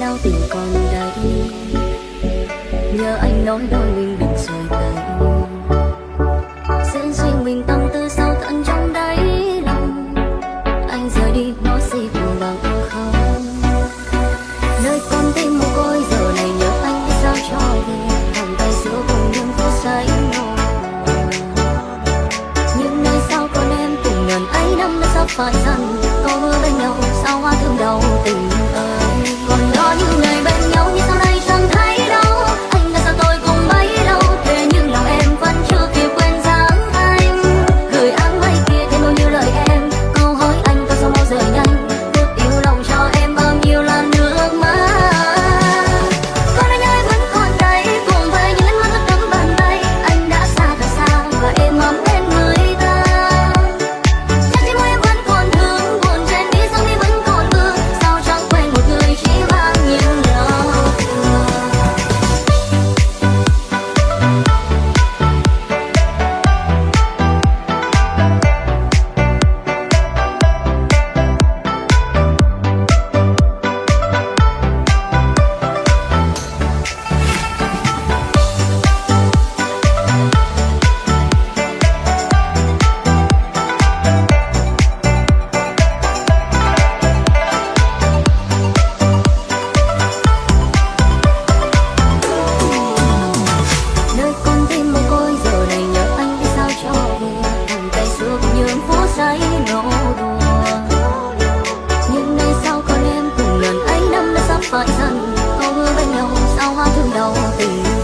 đau tình còn đây nhớ anh nói đôi mình đừng rời tay sẽ duy mình tâm tư sao tận trong đáy lòng. Anh rời đi nó gì cũng bằng không. Nơi con tim mồ côi, giờ này nhớ anh biết sao cho về. Vòng tay giữa cùng những phút say những nơi sao còn em cùng ngần ấy, năm đã sắp phai dần? Có mưa bên nhau, sao hoa thương đau tình ơi? còn đó những ngày bên nhau như know the